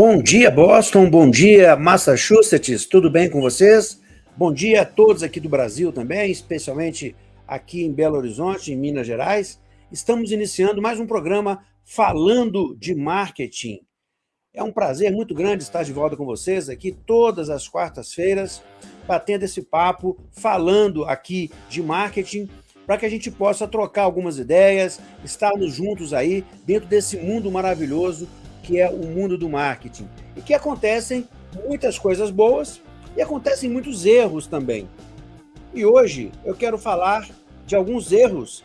Bom dia, Boston. Bom dia, Massachusetts. Tudo bem com vocês? Bom dia a todos aqui do Brasil também, especialmente aqui em Belo Horizonte, em Minas Gerais. Estamos iniciando mais um programa falando de marketing. É um prazer muito grande estar de volta com vocês aqui todas as quartas-feiras, batendo esse papo, falando aqui de marketing, para que a gente possa trocar algumas ideias, estarmos juntos aí dentro desse mundo maravilhoso que é o mundo do marketing. E que acontecem muitas coisas boas e acontecem muitos erros também. E hoje eu quero falar de alguns erros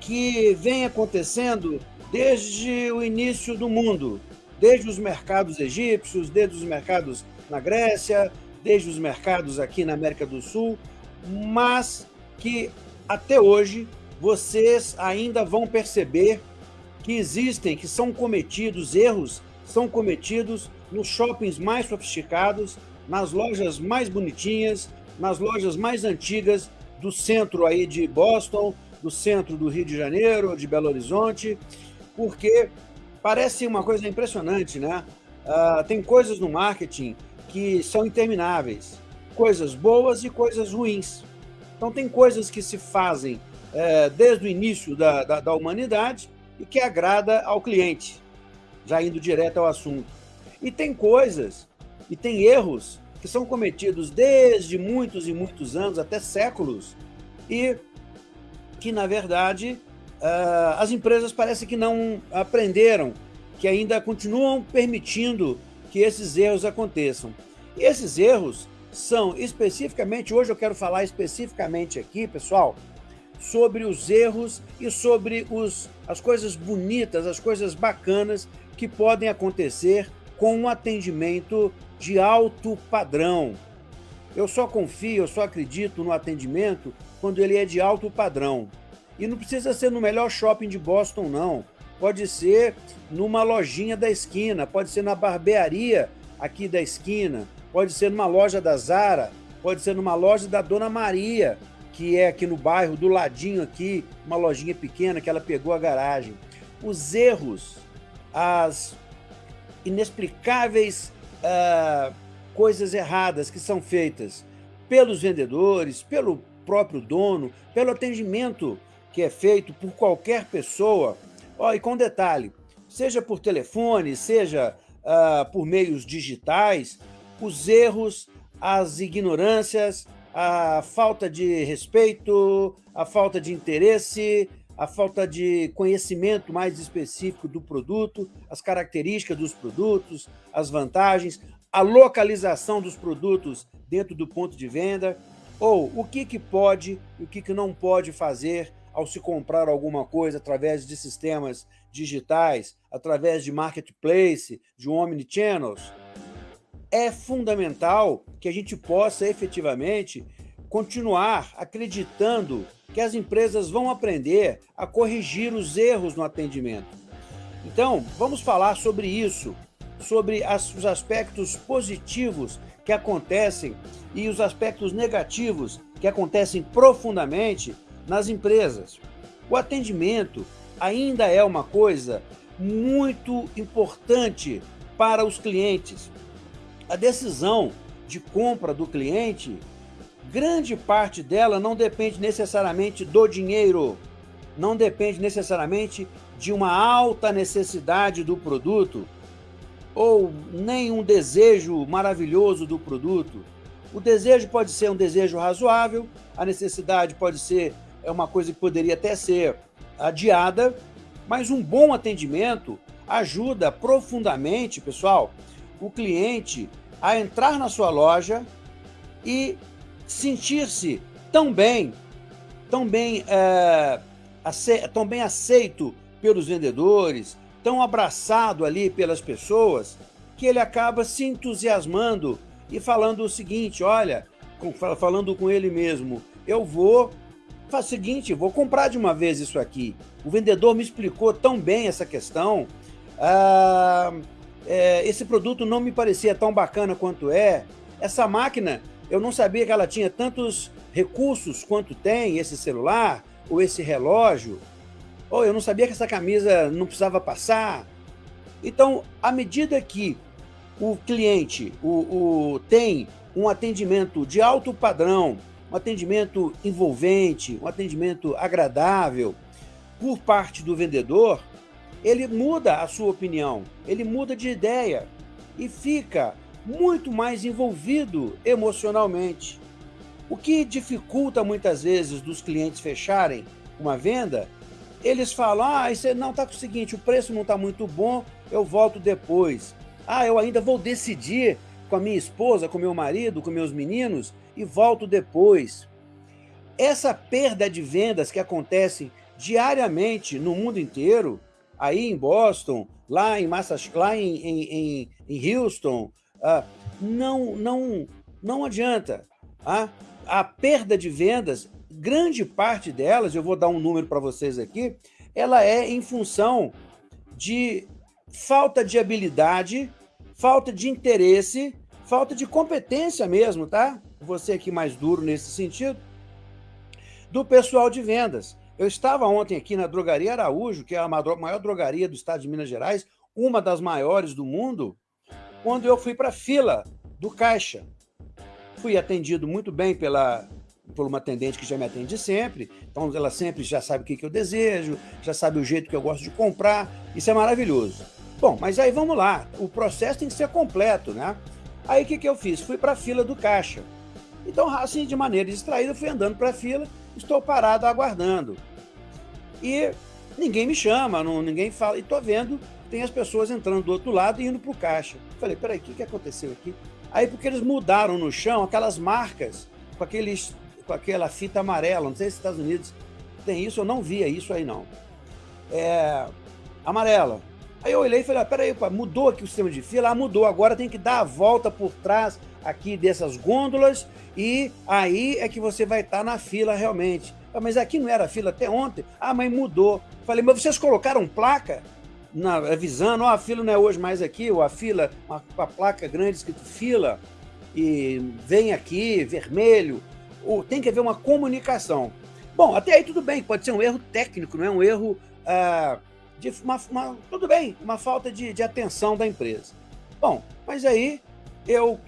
que vêm acontecendo desde o início do mundo, desde os mercados egípcios, desde os mercados na Grécia, desde os mercados aqui na América do Sul, mas que até hoje vocês ainda vão perceber que existem, que são cometidos erros, são cometidos nos shoppings mais sofisticados, nas lojas mais bonitinhas, nas lojas mais antigas do centro aí de Boston, do centro do Rio de Janeiro, de Belo Horizonte, porque parece uma coisa impressionante, né? Uh, tem coisas no marketing que são intermináveis, coisas boas e coisas ruins. Então tem coisas que se fazem é, desde o início da, da, da humanidade e que agrada ao cliente, já indo direto ao assunto. E tem coisas e tem erros que são cometidos desde muitos e muitos anos, até séculos, e que, na verdade, ah, as empresas parecem que não aprenderam, que ainda continuam permitindo que esses erros aconteçam. E esses erros são especificamente, hoje eu quero falar especificamente aqui, pessoal, sobre os erros e sobre os, as coisas bonitas, as coisas bacanas que podem acontecer com um atendimento de alto padrão. Eu só confio, eu só acredito no atendimento quando ele é de alto padrão. E não precisa ser no melhor shopping de Boston, não. Pode ser numa lojinha da esquina, pode ser na barbearia aqui da esquina, pode ser numa loja da Zara, pode ser numa loja da Dona Maria, que é aqui no bairro, do ladinho aqui, uma lojinha pequena que ela pegou a garagem. Os erros, as inexplicáveis uh, coisas erradas que são feitas pelos vendedores, pelo próprio dono, pelo atendimento que é feito por qualquer pessoa. Oh, e com detalhe, seja por telefone, seja uh, por meios digitais, os erros, as ignorâncias, a falta de respeito, a falta de interesse, a falta de conhecimento mais específico do produto, as características dos produtos, as vantagens, a localização dos produtos dentro do ponto de venda, ou o que, que pode e o que, que não pode fazer ao se comprar alguma coisa através de sistemas digitais, através de marketplace, de omnichannels. É fundamental que a gente possa efetivamente continuar acreditando que as empresas vão aprender a corrigir os erros no atendimento. Então, vamos falar sobre isso, sobre as, os aspectos positivos que acontecem e os aspectos negativos que acontecem profundamente nas empresas. O atendimento ainda é uma coisa muito importante para os clientes. A decisão de compra do cliente grande parte dela não depende necessariamente do dinheiro, não depende necessariamente de uma alta necessidade do produto ou nem um desejo maravilhoso do produto. O desejo pode ser um desejo razoável, a necessidade pode ser é uma coisa que poderia até ser adiada, mas um bom atendimento ajuda profundamente, pessoal, o cliente a entrar na sua loja e sentir-se tão bem, tão bem, é, ace, tão bem aceito pelos vendedores, tão abraçado ali pelas pessoas, que ele acaba se entusiasmando e falando o seguinte, olha, falando com ele mesmo, eu vou faz o seguinte, vou comprar de uma vez isso aqui. O vendedor me explicou tão bem essa questão, ah, é, esse produto não me parecia tão bacana quanto é, essa máquina eu não sabia que ela tinha tantos recursos quanto tem esse celular, ou esse relógio. Ou eu não sabia que essa camisa não precisava passar. Então, à medida que o cliente o, o, tem um atendimento de alto padrão, um atendimento envolvente, um atendimento agradável por parte do vendedor, ele muda a sua opinião, ele muda de ideia e fica muito mais envolvido emocionalmente. O que dificulta muitas vezes dos clientes fecharem uma venda, eles falam, ah, isso não está com o seguinte, o preço não está muito bom, eu volto depois. Ah, eu ainda vou decidir com a minha esposa, com meu marido, com meus meninos e volto depois. Essa perda de vendas que acontece diariamente no mundo inteiro, aí em Boston, lá em Massachusetts, lá em, em, em Houston, uh, não, não, não adianta. Uh, a perda de vendas, grande parte delas, eu vou dar um número para vocês aqui, ela é em função de falta de habilidade, falta de interesse, falta de competência mesmo, tá? Você aqui mais duro nesse sentido, do pessoal de vendas. Eu estava ontem aqui na Drogaria Araújo, que é a maior drogaria do estado de Minas Gerais, uma das maiores do mundo, quando eu fui para a fila do caixa. Fui atendido muito bem pela, por uma atendente que já me atende sempre, então ela sempre já sabe o que, que eu desejo, já sabe o jeito que eu gosto de comprar, isso é maravilhoso. Bom, mas aí vamos lá, o processo tem que ser completo, né? Aí o que, que eu fiz? Fui para a fila do caixa. Então, assim, de maneira distraída, fui andando para a fila, estou parado aguardando. E ninguém me chama, não, ninguém fala, e estou vendo tem as pessoas entrando do outro lado e indo para o caixa. Falei, peraí, o que, que aconteceu aqui? Aí, porque eles mudaram no chão aquelas marcas com, aqueles, com aquela fita amarela, não sei se Estados Unidos tem isso, eu não via isso aí não. É, amarela. Aí eu olhei e falei, ah, peraí, mudou aqui o sistema de fila? Ah, mudou, agora tem que dar a volta por trás aqui dessas gôndolas e aí é que você vai estar tá na fila realmente. Ah, mas aqui não era fila até ontem? Ah, mas mudou. Falei, mas vocês colocaram placa na, avisando, ó, oh, a fila não é hoje mais aqui, ou a fila, uma, uma placa grande escrito fila, e vem aqui, vermelho, ou tem que haver uma comunicação. Bom, até aí tudo bem, pode ser um erro técnico, não é um erro... Ah, de uma, uma, tudo bem, uma falta de, de atenção da empresa. Bom, mas aí eu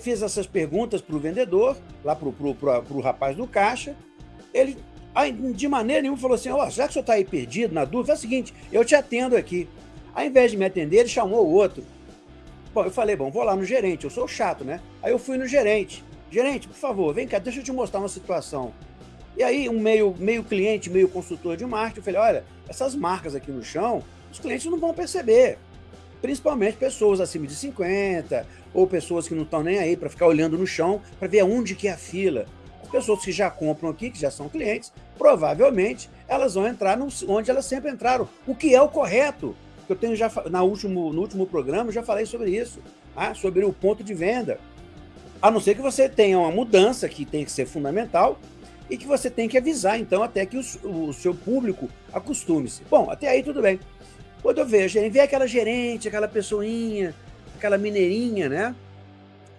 fiz essas perguntas para o vendedor, lá para o rapaz do caixa, ele de maneira nenhuma falou assim, ó, oh, já que o senhor está aí perdido, na dúvida, é o seguinte, eu te atendo aqui. Ao invés de me atender, ele chamou o outro. Bom, eu falei, bom, vou lá no gerente, eu sou chato, né? Aí eu fui no gerente. Gerente, por favor, vem cá, deixa eu te mostrar uma situação. E aí, um meio, meio cliente, meio consultor de marketing, eu falei, olha, essas marcas aqui no chão, os clientes não vão perceber. Principalmente pessoas acima de 50, ou pessoas que não estão nem aí para ficar olhando no chão para ver aonde que é a fila. As pessoas que já compram aqui, que já são clientes, provavelmente elas vão entrar no, onde elas sempre entraram, o que é o correto. Eu tenho já na último, no último programa já falei sobre isso, tá? sobre o ponto de venda. A não ser que você tenha uma mudança que tem que ser fundamental, e que você tem que avisar, então, até que o, o seu público acostume-se. Bom, até aí tudo bem. Quando eu vejo, vê aquela gerente, aquela pessoinha, aquela mineirinha, né?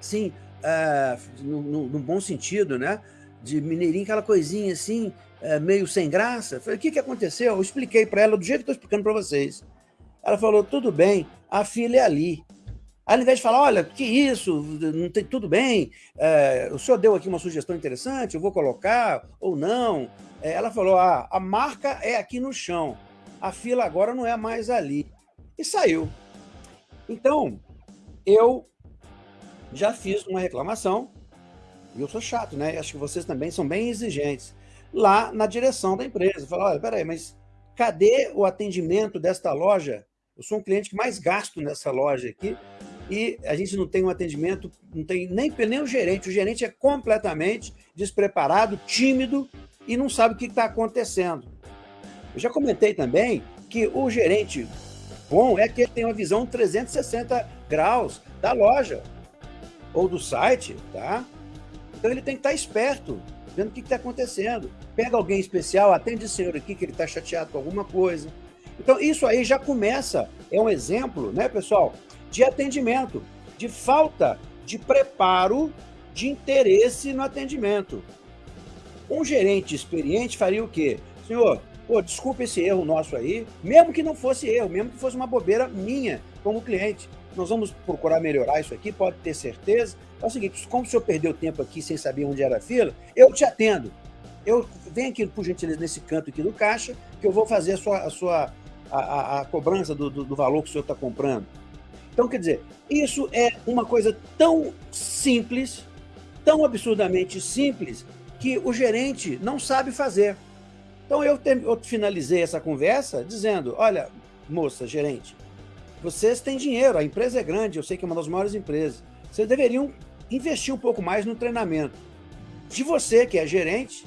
Sim, uh, no, no, no, bom sentido, né? De mineirinha, aquela coisinha assim, uh, meio sem graça. Falei, o que, que aconteceu? Eu expliquei para ela do jeito que estou explicando para vocês. Ela falou, tudo bem, a filha é ali. Aí, ao invés de falar, olha, que isso, não tem tudo bem, é, o senhor deu aqui uma sugestão interessante, eu vou colocar ou não. É, ela falou, ah, a marca é aqui no chão, a fila agora não é mais ali. E saiu. Então, eu já fiz uma reclamação, e eu sou chato, né? Acho que vocês também são bem exigentes, lá na direção da empresa. Falei, olha, peraí, mas cadê o atendimento desta loja? Eu sou um cliente que mais gasto nessa loja aqui, e a gente não tem um atendimento, não tem nem, nem o gerente. O gerente é completamente despreparado, tímido e não sabe o que está acontecendo. Eu já comentei também que o gerente bom é que ele tem uma visão 360 graus da loja ou do site, tá? Então ele tem que estar esperto, vendo o que está acontecendo. Pega alguém especial, atende esse senhor aqui que ele está chateado com alguma coisa. Então isso aí já começa, é um exemplo, né, pessoal? de atendimento, de falta de preparo, de interesse no atendimento. Um gerente experiente faria o quê? Senhor, pô, desculpa esse erro nosso aí, mesmo que não fosse erro, mesmo que fosse uma bobeira minha como cliente. Nós vamos procurar melhorar isso aqui, pode ter certeza. É o seguinte, como o senhor perdeu tempo aqui sem saber onde era a fila, eu te atendo. Eu venho aqui, por gentileza, nesse canto aqui do caixa, que eu vou fazer a sua, a, sua, a, a, a cobrança do, do, do valor que o senhor está comprando. Então, quer dizer, isso é uma coisa tão simples, tão absurdamente simples, que o gerente não sabe fazer. Então, eu, te, eu finalizei essa conversa dizendo, olha, moça, gerente, vocês têm dinheiro, a empresa é grande, eu sei que é uma das maiores empresas. Vocês deveriam investir um pouco mais no treinamento. De você, que é gerente,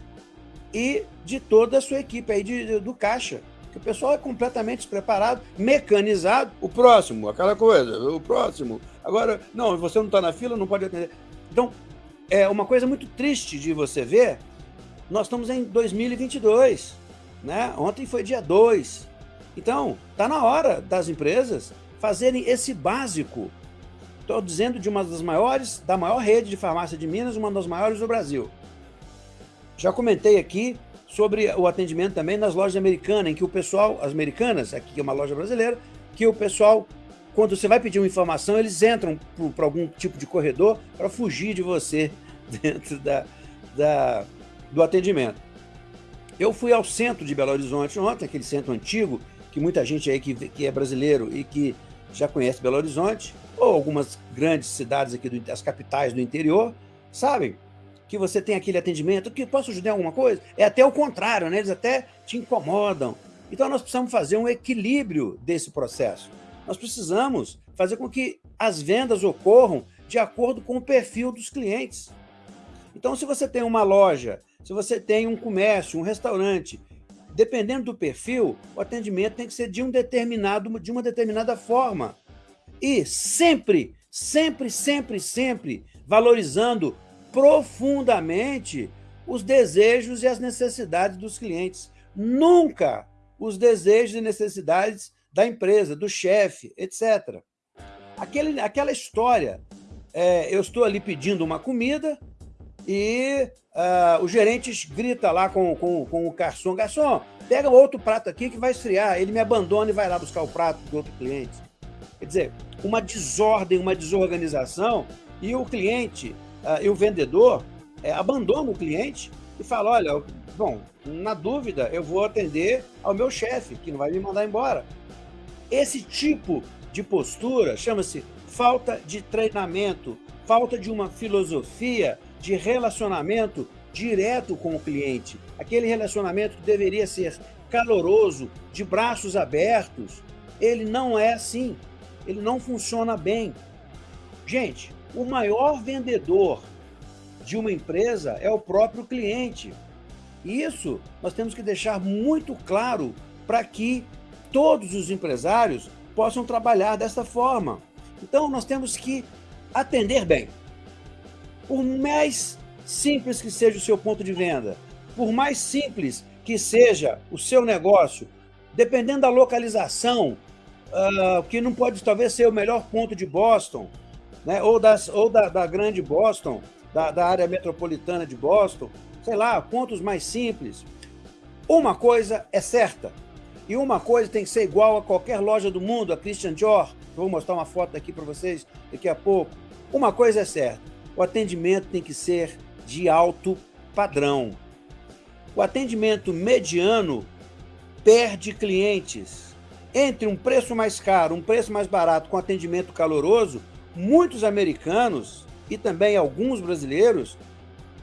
e de toda a sua equipe aí de, de, do caixa. Que o pessoal é completamente despreparado, mecanizado. O próximo, aquela coisa, o próximo. Agora, não, você não está na fila, não pode atender. Então, é uma coisa muito triste de você ver. Nós estamos em 2022, né? Ontem foi dia 2. Então, está na hora das empresas fazerem esse básico. Estou dizendo de uma das maiores, da maior rede de farmácia de Minas, uma das maiores do Brasil. Já comentei aqui sobre o atendimento também nas lojas americanas, em que o pessoal, as americanas, aqui é uma loja brasileira, que o pessoal, quando você vai pedir uma informação, eles entram para algum tipo de corredor para fugir de você dentro da, da, do atendimento. Eu fui ao centro de Belo Horizonte ontem, aquele centro antigo, que muita gente aí que, que é brasileiro e que já conhece Belo Horizonte, ou algumas grandes cidades aqui, do, as capitais do interior, sabem que você tem aquele atendimento, que posso ajudar em alguma coisa? É até o contrário, né? eles até te incomodam. Então nós precisamos fazer um equilíbrio desse processo. Nós precisamos fazer com que as vendas ocorram de acordo com o perfil dos clientes. Então se você tem uma loja, se você tem um comércio, um restaurante, dependendo do perfil, o atendimento tem que ser de um determinado, de uma determinada forma. E sempre, sempre, sempre, sempre valorizando profundamente os desejos e as necessidades dos clientes. Nunca os desejos e necessidades da empresa, do chefe, etc. Aquele, aquela história, é, eu estou ali pedindo uma comida e uh, o gerente grita lá com, com, com o garçom, garçom, pega outro prato aqui que vai esfriar. Ele me abandona e vai lá buscar o prato do outro cliente. Quer dizer, uma desordem, uma desorganização e o cliente uh, e o vendedor é, abandona o cliente e fala, olha, bom, na dúvida, eu vou atender ao meu chefe, que não vai me mandar embora. Esse tipo de postura chama-se falta de treinamento, falta de uma filosofia de relacionamento direto com o cliente. Aquele relacionamento que deveria ser caloroso, de braços abertos, ele não é assim. Ele não funciona bem. Gente, o maior vendedor de uma empresa é o próprio cliente. Isso nós temos que deixar muito claro para que todos os empresários possam trabalhar dessa forma. Então, nós temos que atender bem. Por mais simples que seja o seu ponto de venda, por mais simples que seja o seu negócio, dependendo da localização, uh, que não pode talvez ser o melhor ponto de Boston, né? ou, das, ou da, da grande Boston, da, da área metropolitana de Boston, sei lá, pontos mais simples. Uma coisa é certa, e uma coisa tem que ser igual a qualquer loja do mundo, a Christian Dior, vou mostrar uma foto aqui para vocês daqui a pouco. Uma coisa é certa, o atendimento tem que ser de alto padrão. O atendimento mediano perde clientes. Entre um preço mais caro, um preço mais barato com atendimento caloroso, muitos americanos e também alguns brasileiros,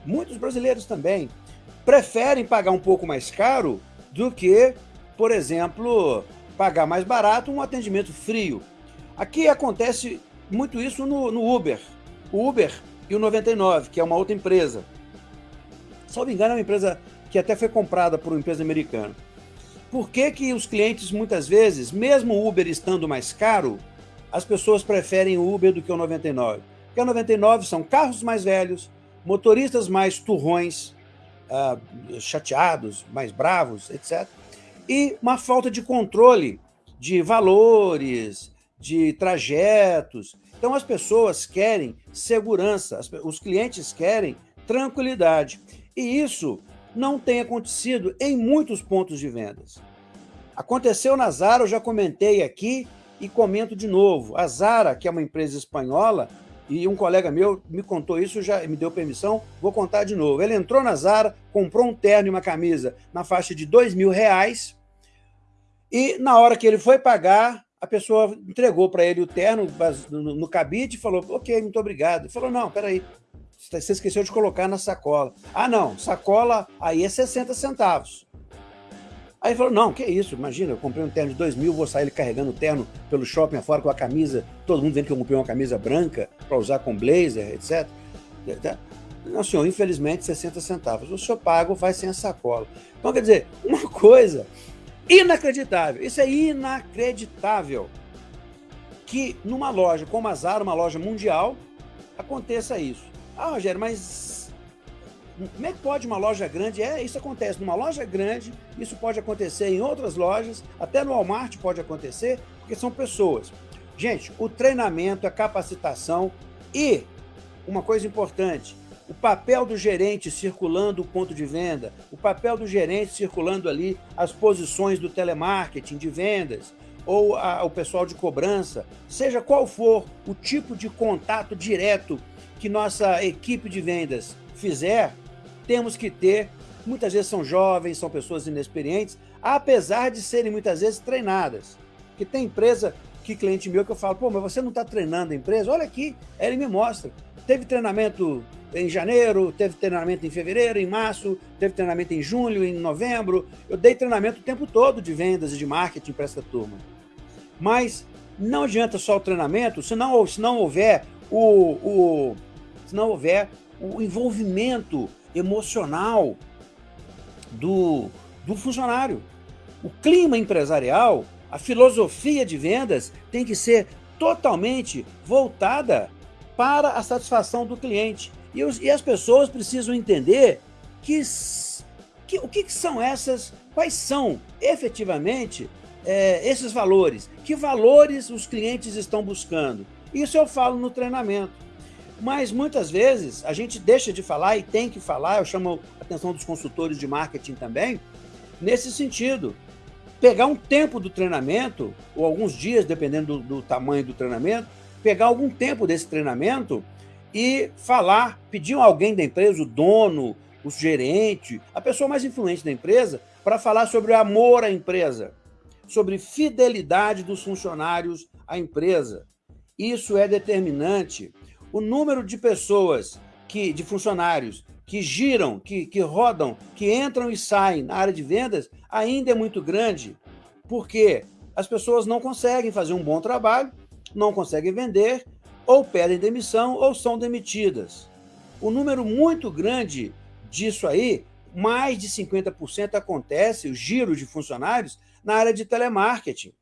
muitos brasileiros também, preferem pagar um pouco mais caro do que, por exemplo, pagar mais barato um atendimento frio. Aqui acontece muito isso no, no Uber. O Uber e o 99, que é uma outra empresa. Salvo engano, é uma empresa que até foi comprada por uma empresa americana. Por que, que os clientes, muitas vezes, mesmo o Uber estando mais caro, as pessoas preferem o Uber do que o 99. Porque o 99 são carros mais velhos, motoristas mais turrões, uh, chateados, mais bravos, etc. E uma falta de controle de valores, de trajetos. Então as pessoas querem segurança, os clientes querem tranquilidade. E isso não tem acontecido em muitos pontos de vendas. Aconteceu na Zara, eu já comentei aqui, e comento de novo. A Zara, que é uma empresa espanhola, e um colega meu me contou isso, já me deu permissão, vou contar de novo. Ele entrou na Zara, comprou um terno e uma camisa na faixa de dois mil reais, e na hora que ele foi pagar, a pessoa entregou para ele o terno no, cabide e falou, ok, muito obrigado. Ele falou, não, peraí, você esqueceu de colocar na sacola. Ah, não, sacola aí é 60 centavos. Aí ele falou, não, que isso, imagina, eu comprei um terno de 2 mil, vou sair carregando o terno pelo shopping afora com a camisa, todo mundo vendo que eu comprei uma camisa branca para usar com blazer, etc. Não, senhor, infelizmente 60 centavos. O senhor paga vai sem a sacola. Então, quer dizer, uma coisa inacreditável, isso é inacreditável, que numa loja como a Zara, uma loja mundial, aconteça isso. Ah, Rogério, mas como é que pode uma loja grande? É, isso acontece numa loja grande, isso pode acontecer em outras lojas, até no Walmart pode acontecer, porque são pessoas. Gente, o treinamento, a capacitação e, uma coisa importante, o papel do gerente circulando o ponto de venda, o papel do gerente circulando ali as posições do telemarketing de vendas, ou a, o pessoal de cobrança, seja qual for o tipo de contato direto que nossa equipe de vendas fizer, temos que ter, muitas vezes são jovens, são pessoas inexperientes, apesar de serem muitas vezes treinadas. Porque tem empresa que cliente meu que eu falo, pô, mas você não está treinando a empresa? Olha aqui, ele me mostra. Teve treinamento em janeiro, teve treinamento em fevereiro, em março, teve treinamento em julho, em novembro. Eu dei treinamento o tempo todo de vendas e de marketing para essa turma. Mas não adianta só o treinamento se não, se não houver o, o, se não houver o envolvimento emocional do, do funcionário. O clima empresarial, a filosofia de vendas tem que ser totalmente voltada para a satisfação do cliente. E, os, e as pessoas precisam entender que, que o que, que, são essas, quais são efetivamente é, esses valores, que valores os clientes estão buscando. Isso eu falo no treinamento. Mas muitas vezes a gente deixa de falar e tem que falar, eu chamo a atenção dos consultores de marketing também, nesse sentido. Pegar um tempo do treinamento, ou alguns dias, dependendo do, do tamanho do treinamento, pegar algum tempo desse treinamento e falar, pedir alguém da empresa, o dono, o gerente, a pessoa mais influente da empresa, para falar sobre o amor à empresa, sobre fidelidade dos funcionários à empresa. Isso é determinante o número de pessoas, que, de funcionários que giram, que, que rodam, que entram e saem na área de vendas ainda é muito grande, porque as pessoas não conseguem fazer um bom trabalho, não conseguem vender, ou pedem demissão ou são demitidas. O número muito grande disso aí, mais de 50% acontece, o giro de funcionários, na área de telemarketing.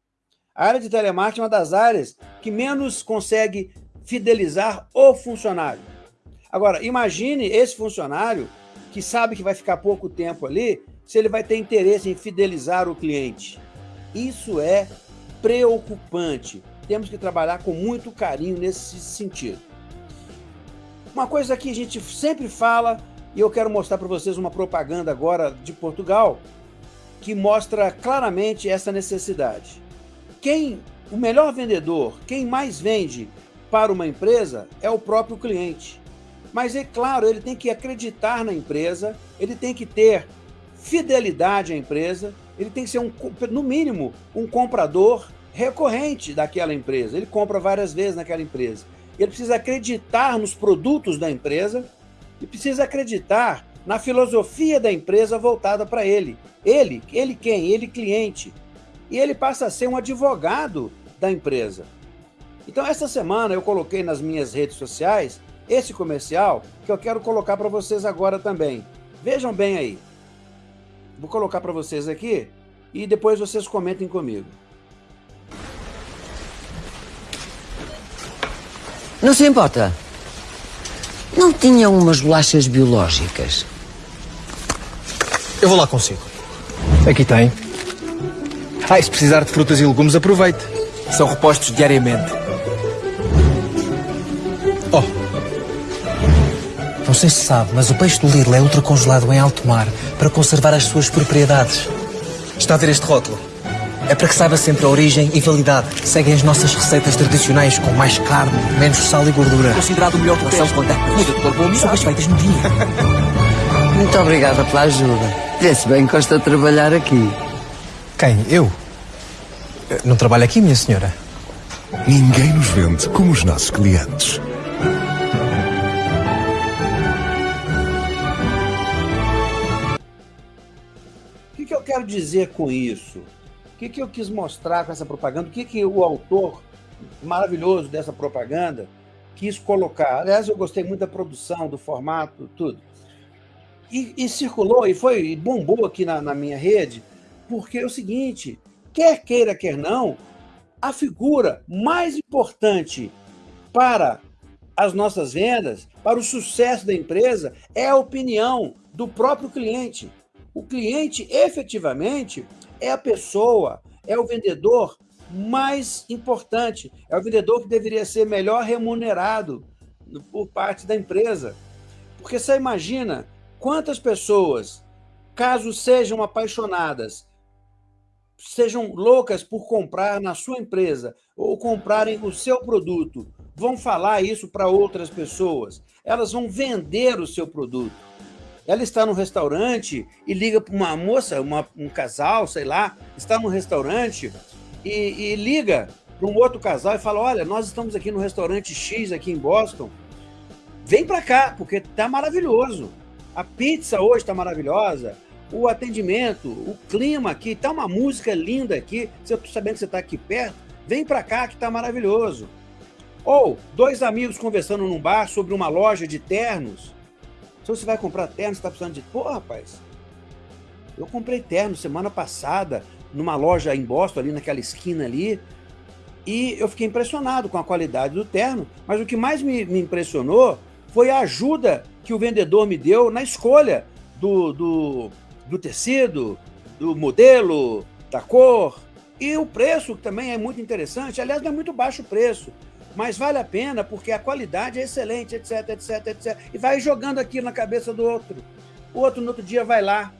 A área de telemarketing é uma das áreas que menos consegue fidelizar o funcionário. Agora, imagine esse funcionário que sabe que vai ficar pouco tempo ali, se ele vai ter interesse em fidelizar o cliente. Isso é preocupante. Temos que trabalhar com muito carinho nesse sentido. Uma coisa que a gente sempre fala, e eu quero mostrar para vocês uma propaganda agora de Portugal, que mostra claramente essa necessidade. Quem, o melhor vendedor, quem mais vende para uma empresa é o próprio cliente. Mas é claro, ele tem que acreditar na empresa, ele tem que ter fidelidade à empresa, ele tem que ser, um, no mínimo, um comprador recorrente daquela empresa. Ele compra várias vezes naquela empresa. Ele precisa acreditar nos produtos da empresa e precisa acreditar na filosofia da empresa voltada para ele. Ele, ele quem? Ele cliente. E ele passa a ser um advogado da empresa. Então, essa semana eu coloquei nas minhas redes sociais esse comercial que eu quero colocar para vocês agora também. Vejam bem aí. Vou colocar para vocês aqui e depois vocês comentem comigo. Não se importa? Não tinham umas bolachas biológicas? Eu vou lá consigo. Aqui tem. Ah, e se precisar de frutas e legumes, aproveite. São repostos diariamente. Oh. Não sei se sabe, mas o peixe do Lidl é ultracongelado em alto mar para conservar as suas propriedades. Está a ver este rótulo? É para que saiba sempre a origem e validade. Seguem as nossas receitas tradicionais com mais carne, menos sal e gordura. Considerado o melhor com a comida de corpo São as feitas no dia. Muito obrigada pela ajuda. Vê-se bem que gosta de trabalhar aqui. Quem? Eu? Não trabalho aqui, minha senhora. Ninguém nos vende como os nossos clientes. O que, que eu quero dizer com isso? Que, que eu quis mostrar com essa propaganda? O que, que o autor maravilhoso dessa propaganda quis colocar? Aliás, eu gostei muito da produção, do formato, tudo. E, e circulou e foi e bombou aqui na, na minha rede, porque é o seguinte: quer queira, quer não, a figura mais importante para as nossas vendas, para o sucesso da empresa, é a opinião do próprio cliente. O cliente, efetivamente, é a pessoa, é o vendedor mais importante, é o vendedor que deveria ser melhor remunerado por parte da empresa. Porque você imagina quantas pessoas, caso sejam apaixonadas, sejam loucas por comprar na sua empresa ou comprarem o seu produto, vão falar isso para outras pessoas. Elas vão vender o seu produto. Ela está no restaurante e liga para uma moça, uma, um casal, sei lá, está no restaurante e, e liga para um outro casal e fala: Olha, nós estamos aqui no restaurante X, aqui em Boston. Vem para cá, porque está maravilhoso. A pizza hoje está maravilhosa o atendimento, o clima aqui, tá uma música linda aqui. Se eu sabendo que você está aqui perto, vem para cá que tá maravilhoso. Ou dois amigos conversando num bar sobre uma loja de ternos. Se você vai comprar ternos, está precisando de. Pô, rapaz, eu comprei terno semana passada numa loja em Boston, ali naquela esquina ali, e eu fiquei impressionado com a qualidade do terno. Mas o que mais me, me impressionou foi a ajuda que o vendedor me deu na escolha do, do, do tecido, do modelo, da cor e o preço que também é muito interessante. Aliás, não é muito baixo o preço, mas vale a pena porque a qualidade é excelente, etc, etc, etc. E vai jogando aquilo na cabeça do outro. O outro no outro dia vai lá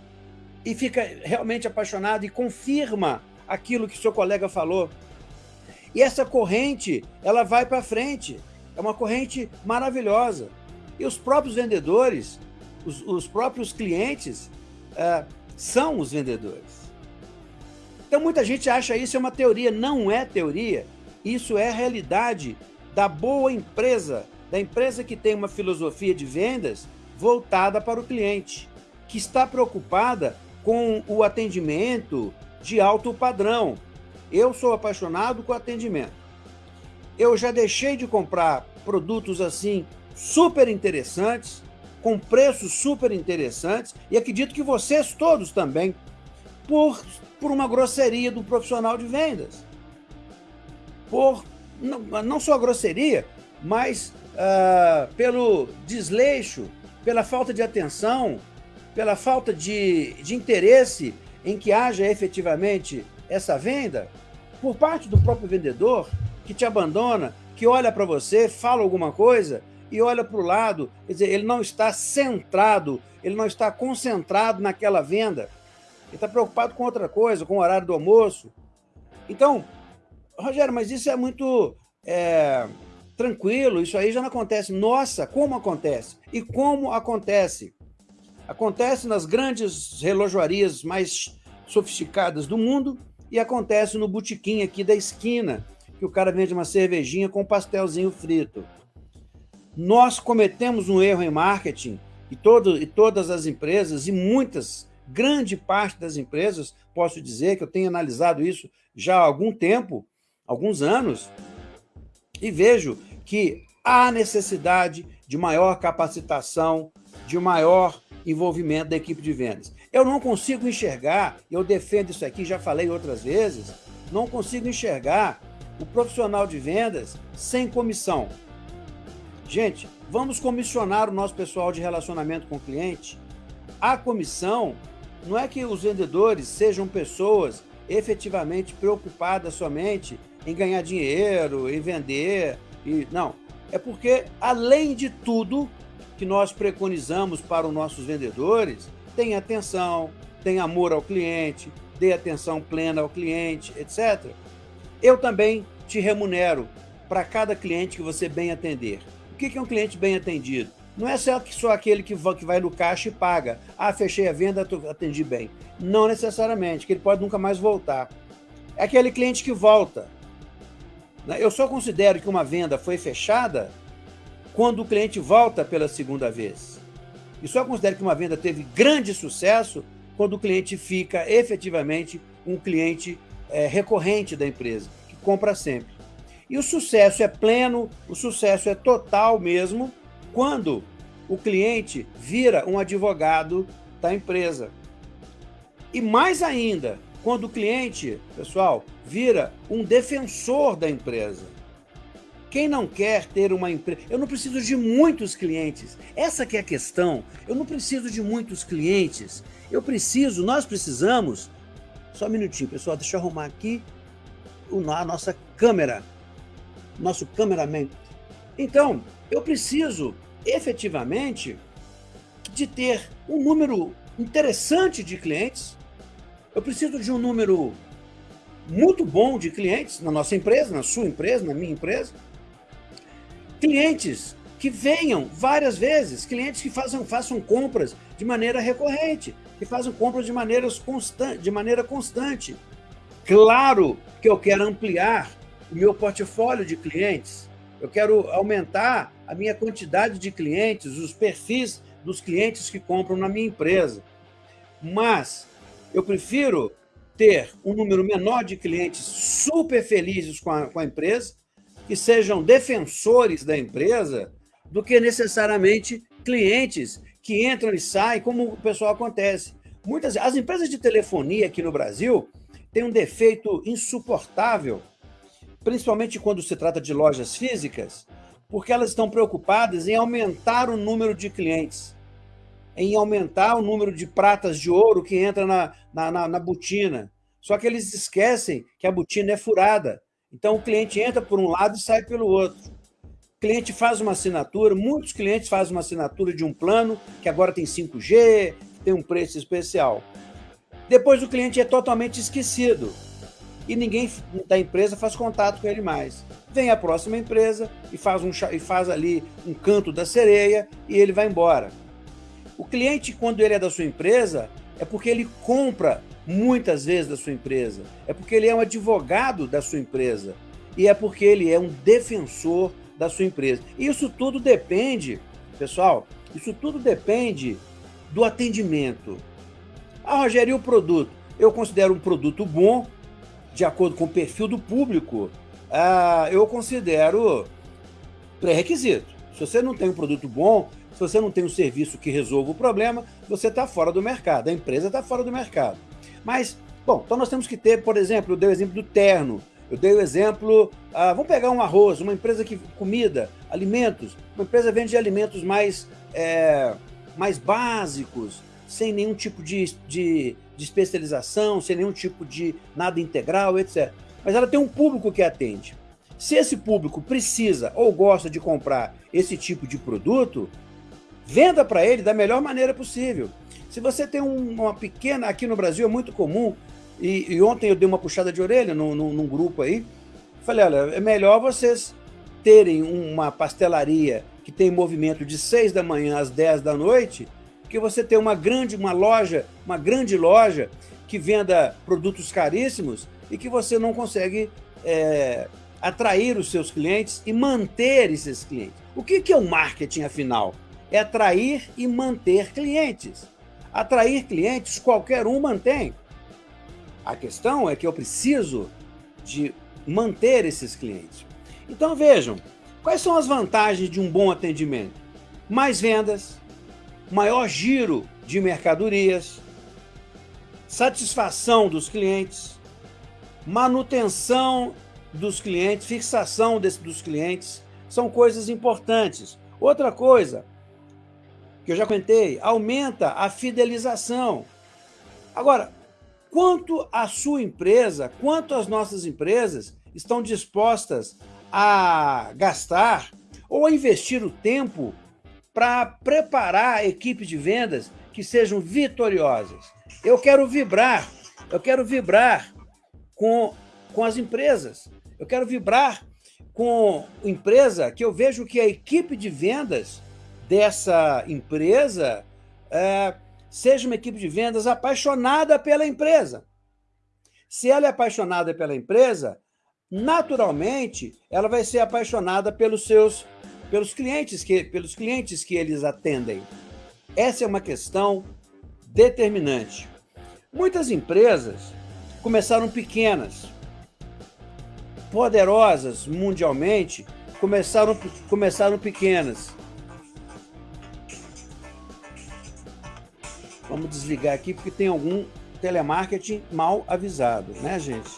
e fica realmente apaixonado e confirma aquilo que seu colega falou. E essa corrente, ela vai para frente. É uma corrente maravilhosa. E os próprios vendedores, os, os próprios clientes, uh, são os vendedores. Então muita gente acha isso é uma teoria. Não é teoria. Isso é realidade da boa empresa, da empresa que tem uma filosofia de vendas voltada para o cliente, que está preocupada com o atendimento de alto padrão. Eu sou apaixonado com atendimento. Eu já deixei de comprar produtos assim super interessantes, com preços super interessantes, e acredito que vocês todos também, por, por uma grosseria do profissional de vendas. Por não, não só grosseria, mas uh, pelo desleixo, pela falta de atenção, pela falta de, de interesse em que haja efetivamente essa venda, por parte do próprio vendedor, que te abandona, que olha para você, fala alguma coisa e olha para o lado, quer dizer, ele não está centrado, ele não está concentrado naquela venda, ele está preocupado com outra coisa, com o horário do almoço. Então, Rogério, mas isso é muito é, tranquilo, isso aí já não acontece. Nossa, como acontece? E como acontece? Acontece nas grandes relojoarias mais sofisticadas do mundo e acontece no botequim aqui da esquina, que o cara vende uma cervejinha com um pastelzinho frito. Nós cometemos um erro em marketing e, todo, e todas as empresas, e muitas, grande parte das empresas, posso dizer que eu tenho analisado isso já há algum tempo, alguns anos, e vejo que há necessidade de maior capacitação, de maior envolvimento da equipe de vendas. Eu não consigo enxergar, eu defendo isso aqui, já falei outras vezes, não consigo enxergar o profissional de vendas sem comissão. Gente, vamos comissionar o nosso pessoal de relacionamento com o cliente. A comissão não é que os vendedores sejam pessoas efetivamente preocupadas somente em ganhar dinheiro, em vender, e não. É porque, além de tudo que nós preconizamos para os nossos vendedores, tem atenção, tem amor ao cliente, dê atenção plena ao cliente, etc., eu também te remunero para cada cliente que você bem atender. O que é um cliente bem atendido? Não é só, aquele que vai no caixa e paga. Ah, fechei a venda, atendi bem. Não necessariamente, que ele pode nunca mais voltar. É aquele cliente que volta. Né? Eu só considero que uma venda foi fechada quando o cliente volta pela segunda vez. E só considero que uma venda teve grande sucesso quando o cliente fica efetivamente um cliente é, recorrente da empresa, que compra sempre. E o sucesso é pleno, o sucesso é total mesmo, quando o cliente vira um advogado da empresa. E mais ainda, quando o cliente, pessoal, vira um defensor da empresa. Quem não quer ter uma empresa... Eu não preciso de muitos clientes. Essa que é a questão. Eu não preciso de muitos clientes. Eu preciso, nós precisamos... Só um minutinho, pessoal, deixa eu arrumar aqui a nossa câmera. Nosso cameraman. Então, eu preciso efetivamente de ter um número interessante de clientes. Eu preciso de um número muito bom de clientes na nossa empresa, na sua empresa, na minha empresa. Clientes que venham várias vezes, clientes que façam, façam compras de maneira recorrente, que façam compras de, maneiras constant, de maneira constante. Claro que eu quero ampliar o meu portfólio de clientes, eu quero aumentar a minha quantidade de clientes, os perfis dos clientes que compram na minha empresa. Mas eu prefiro ter um número menor de clientes super felizes com a, com a empresa, que sejam defensores da empresa, do que necessariamente clientes que entram e saem, como o pessoal acontece. Muitas As empresas de telefonia aqui no Brasil têm um defeito insuportável, principalmente quando se trata de lojas físicas, porque elas estão preocupadas em aumentar o número de clientes, em aumentar o número de pratas de ouro que entra na, na, na, na botina. Só que eles esquecem que a botina é furada. Então o cliente entra por um lado e sai pelo outro. O cliente faz uma assinatura, muitos clientes fazem uma assinatura de um plano que agora tem 5G, tem um preço especial. Depois o cliente é totalmente esquecido e ninguém da empresa faz contato com ele mais. Vem a próxima empresa e faz, um, e faz ali um canto da sereia e ele vai embora. O cliente, quando ele é da sua empresa, é porque ele compra muitas vezes da sua empresa, é porque ele é um advogado da sua empresa e é porque ele é um defensor da sua empresa. Isso tudo depende, pessoal, isso tudo depende do atendimento. Ah, Rogério, e o produto? Eu considero um produto bom, de acordo com o perfil do público, ah, eu considero pré-requisito. Se você não tem um produto bom, se você não tem um serviço que resolva o problema, você está fora do mercado, a empresa está fora do mercado. Mas, bom, então nós temos que ter, por exemplo, eu dei o exemplo do terno, eu dei o exemplo, ah, vamos pegar um arroz, uma empresa que comida, alimentos, uma empresa vende alimentos mais, é, mais básicos, sem nenhum tipo de, de, de especialização, sem nenhum tipo de nada integral, etc. Mas ela tem um público que atende. Se esse público precisa ou gosta de comprar esse tipo de produto, venda para ele da melhor maneira possível. Se você tem um, uma pequena, aqui no Brasil é muito comum, e, e ontem eu dei uma puxada de orelha no, no, num grupo aí, falei, olha, é melhor vocês terem uma pastelaria que tem movimento de 6 da manhã às 10 da noite, que você ter uma grande, uma loja, uma grande loja que venda produtos caríssimos e que você não consegue é, atrair os seus clientes e manter esses clientes. O que, que é o marketing, afinal? É atrair e manter clientes. Atrair clientes, qualquer um mantém. A questão é que eu preciso de manter esses clientes. Então vejam, quais são as vantagens de um bom atendimento? Mais vendas, maior giro de mercadorias, satisfação dos clientes, manutenção dos clientes, fixação desse, dos clientes, são coisas importantes. Outra coisa, que eu já comentei, aumenta a fidelização. Agora, quanto a sua empresa, quanto as nossas empresas estão dispostas a gastar ou a investir o tempo para preparar equipes de vendas que sejam vitoriosas. Eu quero vibrar Eu quero vibrar com, com as empresas. Eu quero vibrar com empresa que eu vejo que a equipe de vendas dessa empresa é, seja uma equipe de vendas apaixonada pela empresa. Se ela é apaixonada pela empresa, naturalmente ela vai ser apaixonada pelos seus pelos clientes que pelos clientes que eles atendem. Essa é uma questão determinante. Muitas empresas começaram pequenas, poderosas mundialmente, começaram, começaram pequenas. Vamos desligar aqui porque tem algum telemarketing mal avisado, né, gente?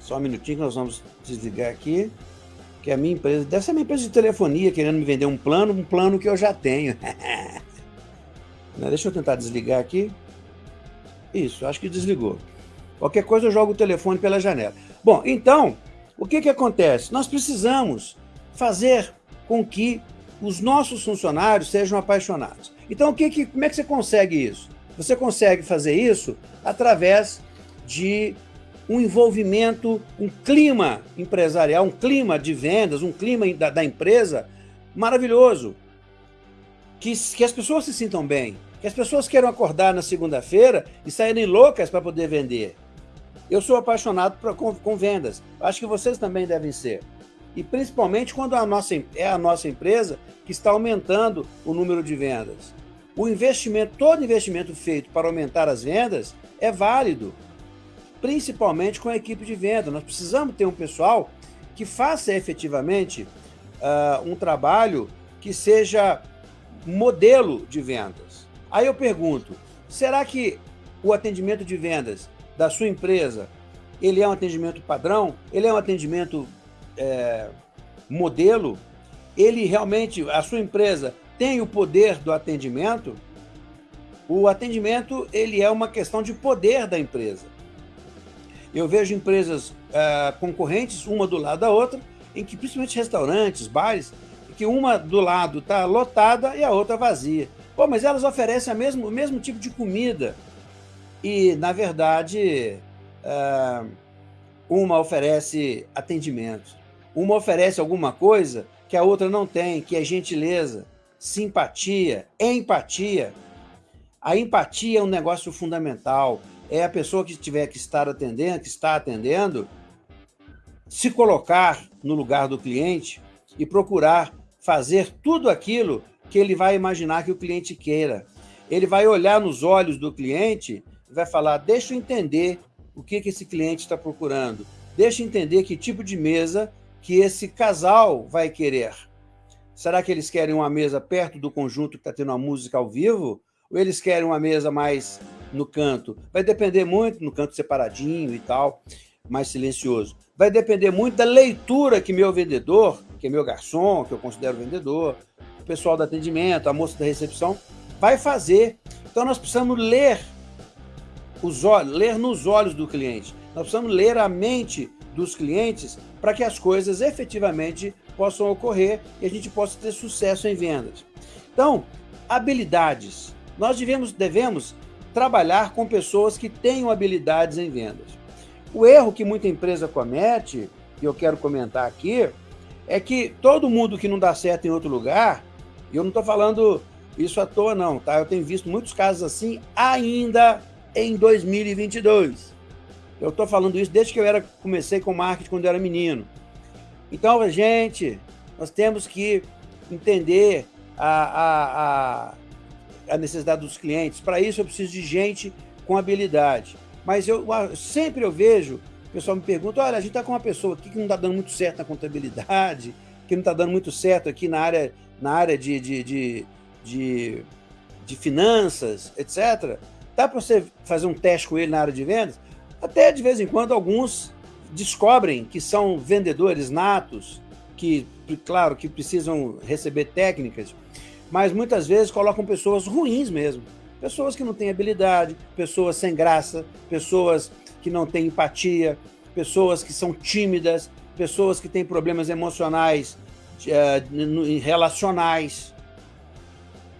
Só um minutinho que nós vamos desligar aqui. Que a minha empresa, deve ser minha empresa de telefonia querendo me vender um plano, um plano que eu já tenho. Né, deixa eu tentar desligar aqui. Isso, acho que desligou. Qualquer coisa eu jogo o telefone pela janela. Bom, então, o que, que acontece? Nós precisamos fazer com que os nossos funcionários sejam apaixonados. Então, o que, que, como é que você consegue isso? Você consegue fazer isso através de um envolvimento, um clima empresarial, um clima de vendas, um clima da, da empresa maravilhoso. Que, que as pessoas se sintam bem, que as pessoas queiram acordar na segunda-feira e saírem loucas para poder vender. Eu sou apaixonado pra, com, com, vendas. Acho que vocês também devem ser. E principalmente quando a nossa, é a nossa empresa que está aumentando o número de vendas. O investimento, todo investimento feito para aumentar as vendas é válido, principalmente com a equipe de venda. Nós precisamos ter um pessoal que faça efetivamente uh, um trabalho que seja modelo de vendas. Aí eu pergunto, será que o atendimento de vendas da sua empresa, ele é um atendimento padrão? Ele é um atendimento é, modelo? Ele realmente, a sua empresa tem o poder do atendimento? O atendimento, ele é uma questão de poder da empresa. Eu vejo empresas é, concorrentes, uma do lado da outra, em que principalmente restaurantes, bares, que uma do lado está lotada e a outra vazia. Pô, mas elas oferecem a mesmo, o mesmo tipo de comida. E, na verdade, uh, uma oferece atendimento. Uma oferece alguma coisa que a outra não tem, que é gentileza, simpatia, empatia. A empatia é um negócio fundamental. É a pessoa que tiver que estar atendendo, que está atendendo, se colocar no lugar do cliente e procurar fazer tudo aquilo que ele vai imaginar que o cliente queira. Ele vai olhar nos olhos do cliente e vai falar: deixa eu entender o que, que esse cliente está procurando, deixa eu entender que tipo de mesa que esse casal vai querer. Será que eles querem uma mesa perto do conjunto que está tendo uma música ao vivo? Ou eles querem uma mesa mais no canto? Vai depender muito, no canto separadinho e tal, mais silencioso. Vai depender muito da leitura que meu vendedor, que é meu garçom, que eu considero vendedor, o pessoal do atendimento, a moça da recepção, vai fazer. Então nós precisamos ler os olhos, ler nos olhos do cliente. Nós precisamos ler a mente dos clientes para que as coisas efetivamente possam ocorrer e a gente possa ter sucesso em vendas. Então, habilidades. Nós devemos, devemos trabalhar com pessoas que tenham habilidades em vendas. O erro que muita empresa comete, e eu quero comentar aqui, é que todo mundo que não dá certo em outro lugar e eu não estou falando isso à toa, não, tá? Eu tenho visto muitos casos assim ainda em 2022. Eu estou falando isso desde que eu era, comecei com marketing quando eu era menino. Então, gente, nós temos que entender a, a, a, a necessidade dos clientes. Para isso, eu preciso de gente com habilidade. Mas eu sempre eu vejo, o pessoal me pergunta, olha, a gente está com uma pessoa aqui que não está dando muito certo na contabilidade, que não está dando muito certo aqui na área na área de, de, de, de, de finanças, etc., dá para você fazer um teste com ele na área de vendas? Até de vez em quando alguns descobrem que são vendedores natos, que, claro, que precisam receber técnicas, mas muitas vezes colocam pessoas ruins mesmo. Pessoas que não têm habilidade, pessoas sem graça, pessoas que não têm empatia, pessoas que são tímidas, pessoas que têm problemas emocionais uh, relacionais.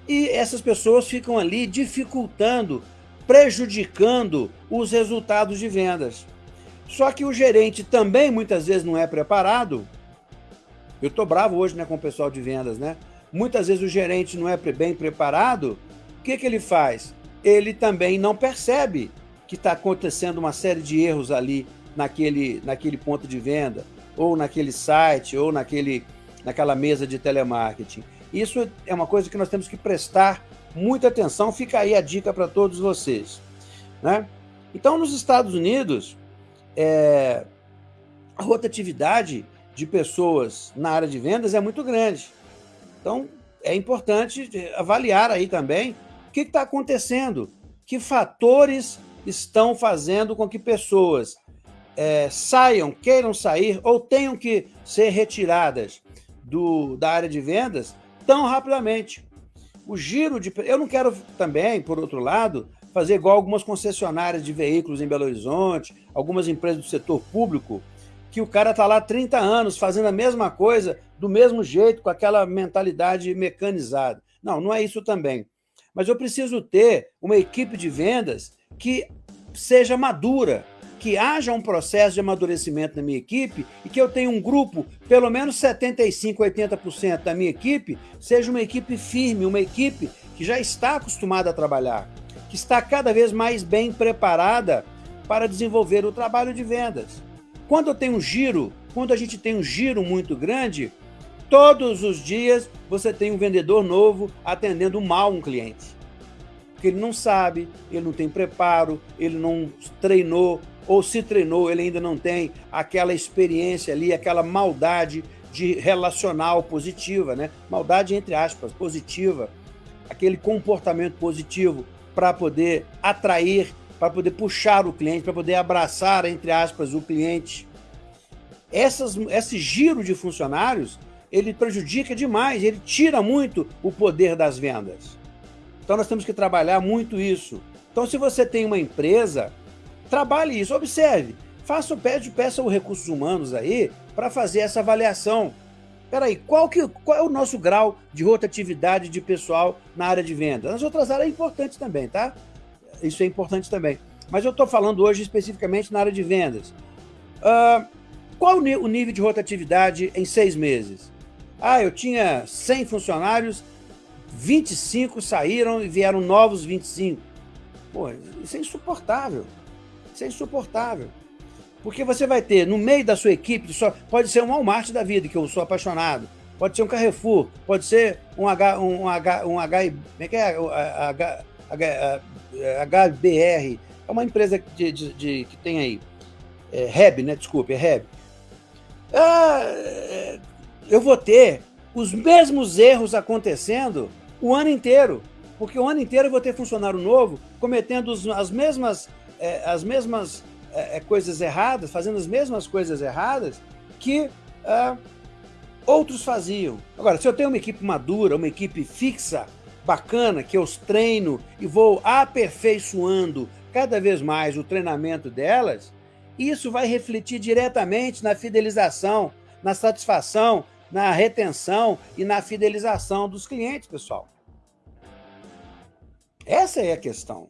E essas pessoas ficam ali dificultando, prejudicando os resultados de vendas. Só que o gerente também muitas vezes não é preparado. Eu estou bravo hoje né, com o pessoal de vendas, né? Muitas vezes o gerente não é bem preparado. O que, que ele faz? Ele também não percebe que está acontecendo uma série de erros ali naquele, naquele ponto de venda, ou naquele site, ou naquele, naquela mesa de telemarketing. Isso é uma coisa que nós temos que prestar muita atenção. Fica aí a dica para todos vocês. Né? Então, nos Estados Unidos, é, a rotatividade de pessoas na área de vendas é muito grande. Então, é importante avaliar aí também o que está acontecendo, que fatores estão fazendo com que pessoas é, saiam, queiram sair ou tenham que ser retiradas do, da área de vendas tão rapidamente. O giro de. Eu não quero também, por outro lado, fazer igual algumas concessionárias de veículos em Belo Horizonte, algumas empresas do setor público, que o cara está lá há 30 anos fazendo a mesma coisa, do mesmo jeito, com aquela mentalidade mecanizada. Não, não é isso também. Mas eu preciso ter uma equipe de vendas que seja madura, que haja um processo de amadurecimento na minha equipe e que eu tenha um grupo, pelo menos 75%, 80% da minha equipe, seja uma equipe firme, uma equipe que já está acostumada a trabalhar, que está cada vez mais bem preparada para desenvolver o trabalho de vendas. Quando eu tenho um giro, quando a gente tem um giro muito grande, todos os dias você tem um vendedor novo atendendo mal um cliente. Porque ele não sabe, ele não tem preparo, ele não treinou, ou se treinou, ele ainda não tem aquela experiência ali, aquela maldade de relacional positiva, né? Maldade entre aspas, positiva, aquele comportamento positivo para poder atrair, para poder puxar o cliente, para poder abraçar, entre aspas, o cliente. Essas, esse giro de funcionários, ele prejudica demais, ele tira muito o poder das vendas. Então nós temos que trabalhar muito isso. Então se você tem uma empresa Trabalhe isso, observe. Faça, pede, peça os recursos humanos aí para fazer essa avaliação. Peraí, qual, que, qual é o nosso grau de rotatividade de pessoal na área de venda? Nas outras áreas é importante também, tá? Isso é importante também. Mas eu estou falando hoje especificamente na área de vendas. Uh, qual o nível de rotatividade em seis meses? Ah, eu tinha 100 funcionários, 25 saíram e vieram novos 25. Pô, isso é insuportável. Isso é insuportável. Porque você vai ter, no meio da sua equipe, só, pode ser um Walmart da vida, que eu sou apaixonado, pode ser um Carrefour, pode ser um H, um H, um H, como é que é? H, H, HBR, é uma empresa de, de, de que tem aí, é, Heb, né? Desculpe, é Heb. Ah, é, eu vou ter os mesmos erros acontecendo o ano inteiro, porque o ano inteiro eu vou ter funcionário novo cometendo as mesmas é, as mesmas é, é, coisas erradas, fazendo as mesmas coisas erradas que é, outros faziam. Agora, se eu tenho uma equipe madura, uma equipe fixa, bacana, que eu treino e vou aperfeiçoando cada vez mais o treinamento delas, isso vai refletir diretamente na fidelização, na satisfação, na retenção e na fidelização dos clientes, pessoal. Essa é a questão.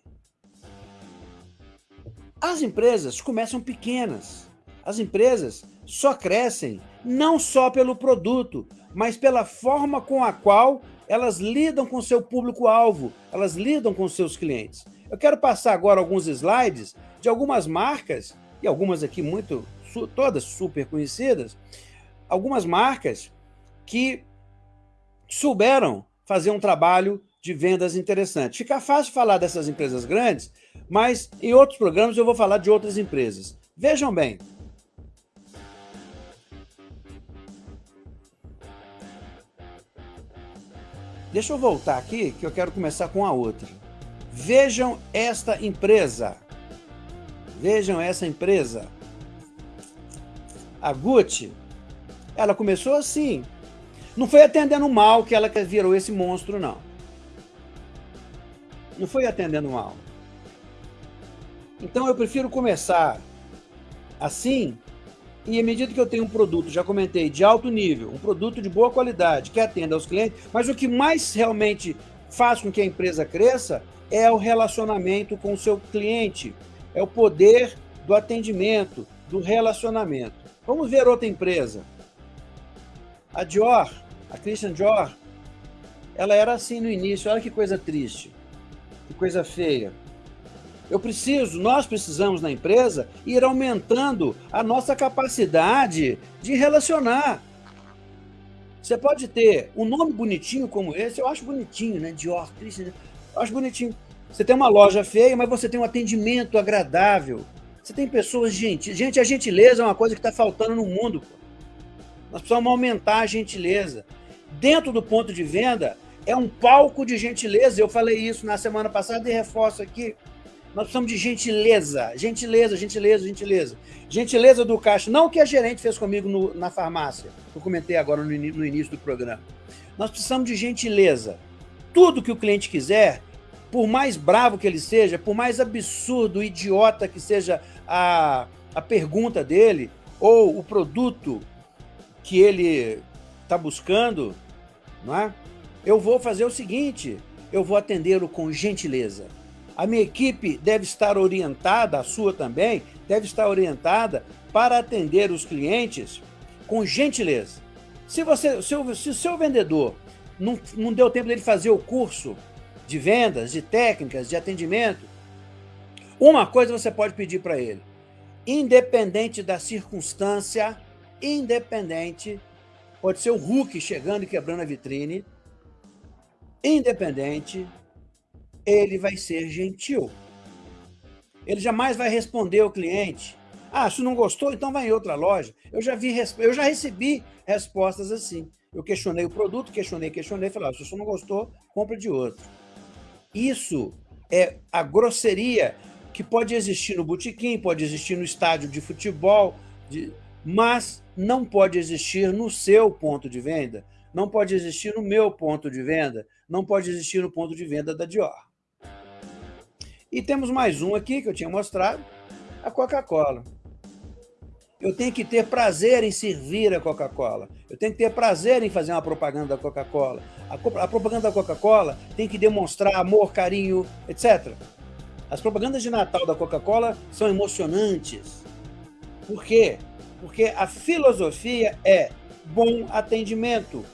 As empresas começam pequenas. As empresas só crescem não só pelo produto, mas pela forma com a qual elas lidam com seu público-alvo, elas lidam com seus clientes. Eu quero passar agora alguns slides de algumas marcas, e algumas aqui muito, todas super conhecidas, algumas marcas que souberam fazer um trabalho de vendas interessante. Fica fácil falar dessas empresas grandes, mas em outros programas eu vou falar de outras empresas. Vejam bem. Deixa eu voltar aqui, que eu quero começar com a outra. Vejam esta empresa. Vejam essa empresa. A Gucci, ela começou assim. Não foi atendendo mal que ela virou esse monstro, não. Não foi atendendo mal. Então eu prefiro começar assim e à medida que eu tenho um produto, já comentei, de alto nível, um produto de boa qualidade, que atenda aos clientes, mas o que mais realmente faz com que a empresa cresça é o relacionamento com o seu cliente, é o poder do atendimento, do relacionamento. Vamos ver outra empresa. A Dior, a Christian Dior, ela era assim no início, olha que coisa triste, que coisa feia. Eu preciso, nós precisamos na empresa ir aumentando a nossa capacidade de relacionar. Você pode ter um nome bonitinho como esse, eu acho bonitinho, né? Dior, Christian, eu acho bonitinho. Você tem uma loja feia, mas você tem um atendimento agradável. Você tem pessoas gentis. Gente, a gentileza é uma coisa que está faltando no mundo. Nós precisamos aumentar a gentileza. Dentro do ponto de venda, é um palco de gentileza. Eu falei isso na semana passada e reforço aqui. Nós precisamos de gentileza, gentileza, gentileza, gentileza. Gentileza do caixa, não o que a gerente fez comigo no, na farmácia, que eu comentei agora no, no início do programa. Nós precisamos de gentileza. Tudo que o cliente quiser, por mais bravo que ele seja, por mais absurdo, idiota que seja a, a pergunta dele, ou o produto que ele está buscando, não é? Eu vou fazer o seguinte, eu vou atendê-lo com gentileza. A minha equipe deve estar orientada, a sua também, deve estar orientada para atender os clientes com gentileza. Se, você, se, o, se seu vendedor não, não deu tempo dele fazer o curso de vendas, de técnicas, de atendimento, uma coisa você pode pedir para ele. Independente da circunstância, independente, pode ser o Hulk chegando e quebrando a vitrine, independente, ele vai ser gentil. Ele jamais vai responder ao cliente. Ah, se não gostou, então vai em outra loja. Eu já vi, eu já recebi respostas assim. Eu questionei o produto, questionei, questionei, falei, ah, se você não gostou, compra de outro. Isso é a grosseria que pode existir no botequim, pode existir no estádio de futebol, de... mas não pode existir no seu ponto de venda, não pode existir no meu ponto de venda, não pode existir no ponto de venda da Dior. E temos mais um aqui que eu tinha mostrado, a Coca-Cola. Eu tenho que ter prazer em servir a Coca-Cola. Eu tenho que ter prazer em fazer uma propaganda da Coca-Cola. A, a, propaganda da Coca-Cola tem que demonstrar amor, carinho, etc. As propagandas de Natal da Coca-Cola são emocionantes. Por quê? Porque a filosofia é bom atendimento.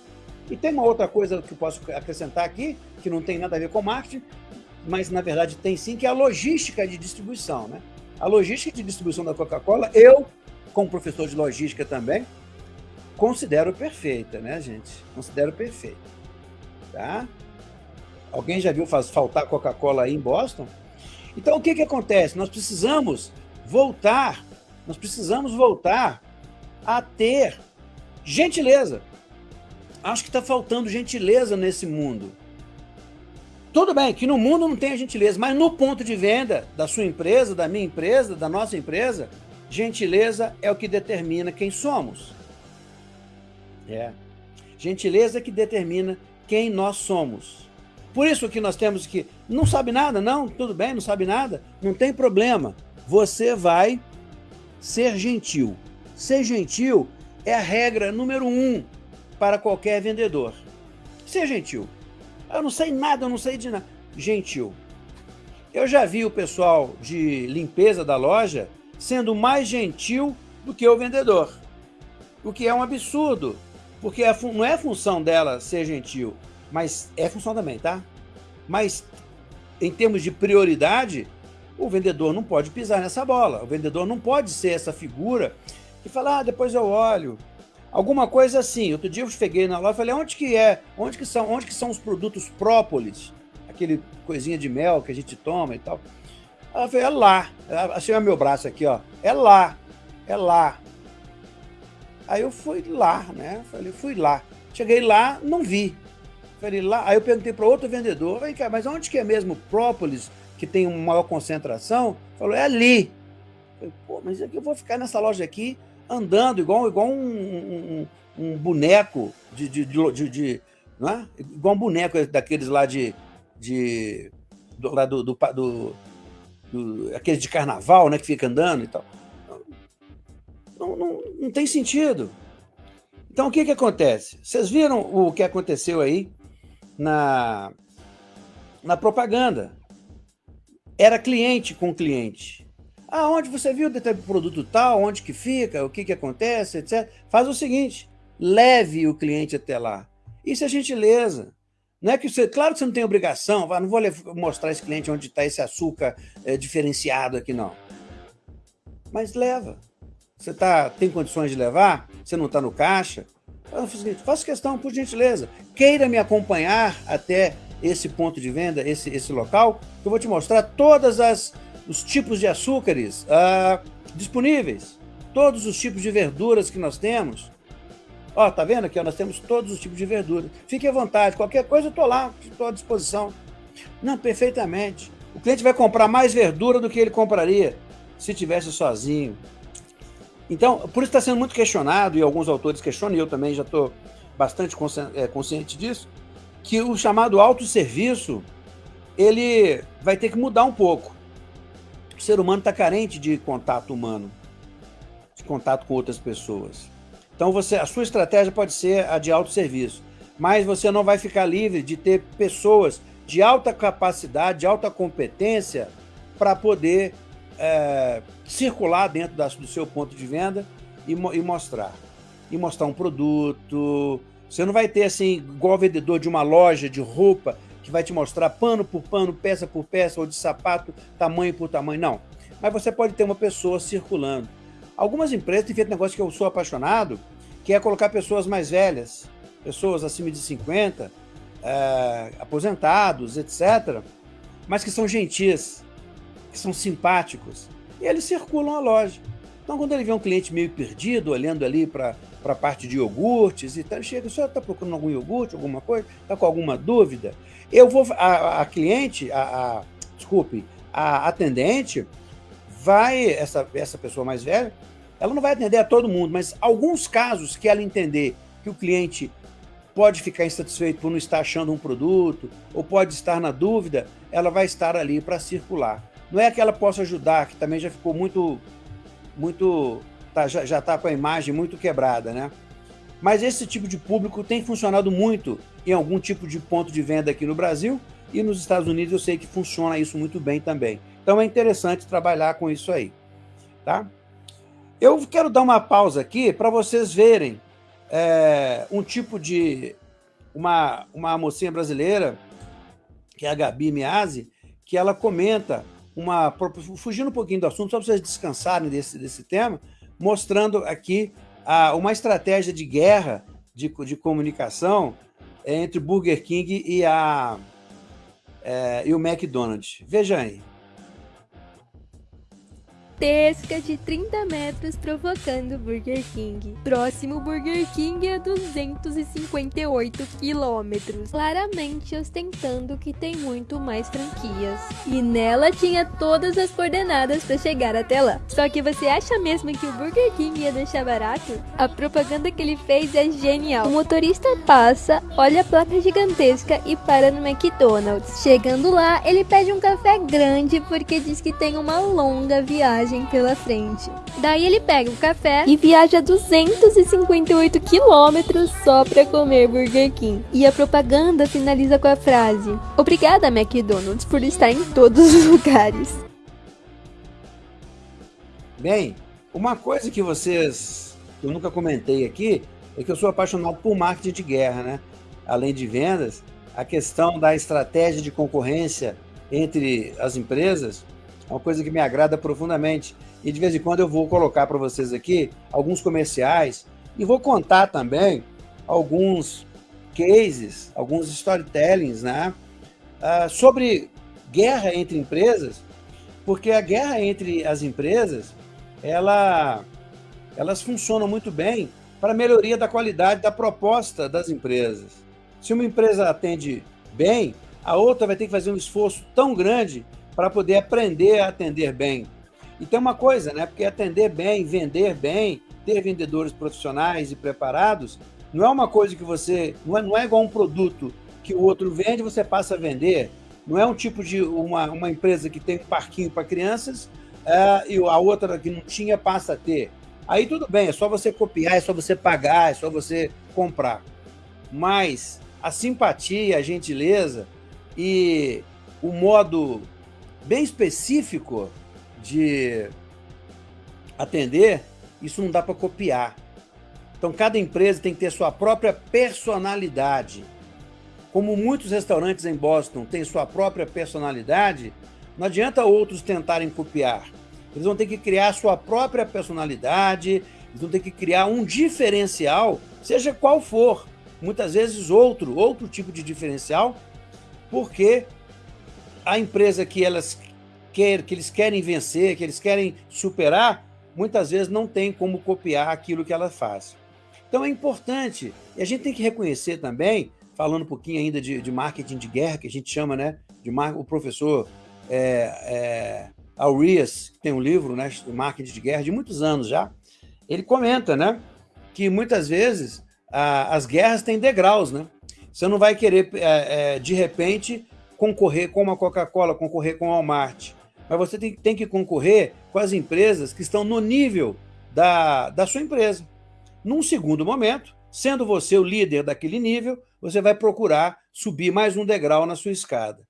E tem uma outra coisa que eu posso acrescentar aqui, que não tem nada a ver com marketing, mas na verdade tem sim, que é a logística de distribuição. Né? A logística de distribuição da Coca-Cola, eu, como professor de logística também, considero perfeita, né, gente? Considero perfeita. Tá? Alguém já viu faltar Coca-Cola aí em Boston? Então, o que, que acontece? Nós precisamos voltar, nós precisamos voltar a ter gentileza. Acho que está faltando gentileza nesse mundo. Tudo bem que no mundo não tem a gentileza, mas no ponto de venda da sua empresa, da minha empresa, da nossa empresa, gentileza é o que determina quem somos. É. Gentileza é que determina quem nós somos. Por isso que nós temos que... Não sabe nada? Não, tudo bem, não sabe nada? Não tem problema. Você vai ser gentil. Ser gentil é a regra número um para qualquer vendedor. Seja gentil. Eu não sei nada, eu não sei de nada. Gentil. Eu já vi o pessoal de limpeza da loja sendo mais gentil do que o vendedor. O que é um absurdo, porque é não é função dela ser gentil, mas é função também, tá? Mas em termos de prioridade, o vendedor não pode pisar nessa bola. O vendedor não pode ser essa figura que fala, ah, depois eu olho, Alguma coisa assim. Outro dia eu cheguei na loja e falei, onde que é? Onde que são, onde que são os produtos própolis? Aquele coisinha de mel que a gente toma e tal. Ela falou, é lá. Achei o meu braço aqui, ó. É lá. É lá. Aí eu fui lá, né? Falei, fui lá. Cheguei lá, não vi. Falei lá. Aí eu perguntei para outro vendedor, vem cá, mas onde que é mesmo própolis, que tem uma maior concentração? Falou, é ali. Falei, pô, mas é que eu vou ficar nessa loja aqui andando igual, igual um, um, um boneco de, de, de, de, não é? igual um boneco daqueles lá de, de do, lá do, do, do, do aqueles de carnaval, né, que fica andando e tal. Não, não, não tem sentido. Então, o que que acontece? Vocês viram o que aconteceu aí na, na propaganda. Era cliente com cliente. Ah, onde você viu o produto tal, onde que fica, o que, que acontece, etc. Faz o seguinte, leve o cliente até lá. Isso é gentileza. Não é que você, claro que você não tem obrigação, não vou mostrar esse cliente onde está esse açúcar é, diferenciado aqui, não. Mas leva. Você tá, tem condições de levar? Você não está no caixa? Faça questão, por gentileza. Queira me acompanhar até esse ponto de venda, esse, esse local, que eu vou te mostrar todos os tipos de açúcares uh, disponíveis, todos os tipos de verduras que nós temos. Ó, tá vendo aqui? Ó, nós temos todos os tipos de verduras. Fique à vontade, qualquer coisa eu estou lá, estou à disposição. Não, perfeitamente. O cliente vai comprar mais verdura do que ele compraria se tivesse sozinho. Então, por isso está sendo muito questionado, e alguns autores questionam, e eu também já estou bastante é, consciente disso, que o chamado autosserviço, ele vai ter que mudar um pouco. O ser humano está carente de contato humano, de contato com outras pessoas. Então, você, a sua estratégia pode ser a de autosserviço, mas você não vai ficar livre de ter pessoas de alta capacidade, de alta competência para poder é, circular dentro da, do seu ponto de venda e, e mostrar. E mostrar um produto, você não vai ter assim, igual vendedor de uma loja de roupa, que vai te mostrar pano por pano, peça por peça, ou de sapato, tamanho por tamanho. Não. Mas você pode ter uma pessoa circulando. Algumas empresas têm feito negócio que eu sou apaixonado, que é colocar pessoas mais velhas, pessoas acima de 50, é, aposentados, etc., mas que são gentis, que são simpáticos, e eles circulam a loja. Então, quando ele vê um cliente meio perdido, olhando ali para a parte de iogurtes e tal, chega, o senhor está procurando algum iogurte, alguma coisa? Está com alguma dúvida? Eu vou, a, a cliente, a, a, desculpe, a atendente, vai, essa, essa pessoa mais velha, ela não vai atender a todo mundo, mas alguns casos que ela entender que o cliente pode ficar insatisfeito por não estar achando um produto, ou pode estar na dúvida, ela vai estar ali para circular. Não é que ela possa ajudar, que também já ficou muito muito tá, já está com a imagem muito quebrada, né? Mas esse tipo de público tem funcionado muito em algum tipo de ponto de venda aqui no Brasil e nos Estados Unidos eu sei que funciona isso muito bem também. Então é interessante trabalhar com isso aí, tá? Eu quero dar uma pausa aqui para vocês verem é, um tipo de... Uma, uma mocinha brasileira, que é a Gabi Miazzi, que ela comenta uma fugindo um pouquinho do assunto, só para vocês descansarem desse, desse tema, mostrando aqui a, uma estratégia de guerra de, de comunicação entre Burger King e, a, é, e o McDonald's. Veja aí gigantesca de 30 metros provocando Burger King. Próximo Burger King é 258 quilômetros, claramente ostentando que tem muito mais franquias. E nela tinha todas as coordenadas para chegar até lá. Só que você acha mesmo que o Burger King ia deixar barato? A propaganda que ele fez é genial. O motorista passa, olha a placa gigantesca e para no McDonald's. Chegando lá, ele pede um café grande porque diz que tem uma longa viagem viagem pela frente. Daí ele pega o café e viaja 258 quilômetros só para comer Burger King. E a propaganda finaliza com a frase: Obrigada, McDonald's, por estar em todos os lugares. Bem, uma coisa que vocês, eu nunca comentei aqui, é que eu sou apaixonado por marketing de guerra, né? Além de vendas, a questão da estratégia de concorrência entre as empresas é uma coisa que me agrada profundamente. E de vez em quando eu vou colocar para vocês aqui alguns comerciais e vou contar também alguns cases, alguns storytellings, né? Uh, sobre guerra entre empresas, porque a guerra entre as empresas, ela, elas funcionam muito bem para melhoria da qualidade da proposta das empresas. Se uma empresa atende bem, a outra vai ter que fazer um esforço tão grande para poder aprender a atender bem. E tem uma coisa, né? Porque atender bem, vender bem, ter vendedores profissionais e preparados, não é uma coisa que você... Não é, não é igual um produto que o outro vende você passa a vender. Não é um tipo de uma, uma empresa que tem um parquinho para crianças é, e a outra que não tinha passa a ter. Aí tudo bem, é só você copiar, é só você pagar, é só você comprar. Mas a simpatia, a gentileza e o modo bem específico de atender, isso não dá para copiar. Então, cada empresa tem que ter sua própria personalidade. Como muitos restaurantes em Boston têm sua própria personalidade, não adianta outros tentarem copiar. Eles vão ter que criar sua própria personalidade, eles vão ter que criar um diferencial, seja qual for. Muitas vezes outro, outro tipo de diferencial, porque a empresa que elas quer, que eles querem vencer, que eles querem superar, muitas vezes não tem como copiar aquilo que ela faz. Então é importante, e a gente tem que reconhecer também, falando um pouquinho ainda de, de marketing de guerra, que a gente chama, né, de o professor é, é, Aurias, que tem um livro, né, de marketing de guerra, de muitos anos já, ele comenta, né, que muitas vezes a, as guerras têm degraus, né? Você não vai querer, é, é, de repente, concorrer com uma Coca-Cola, concorrer com a Walmart, mas você tem, tem que concorrer com as empresas que estão no nível da, da sua empresa. Num segundo momento, sendo você o líder daquele nível, você vai procurar subir mais um degrau na sua escada.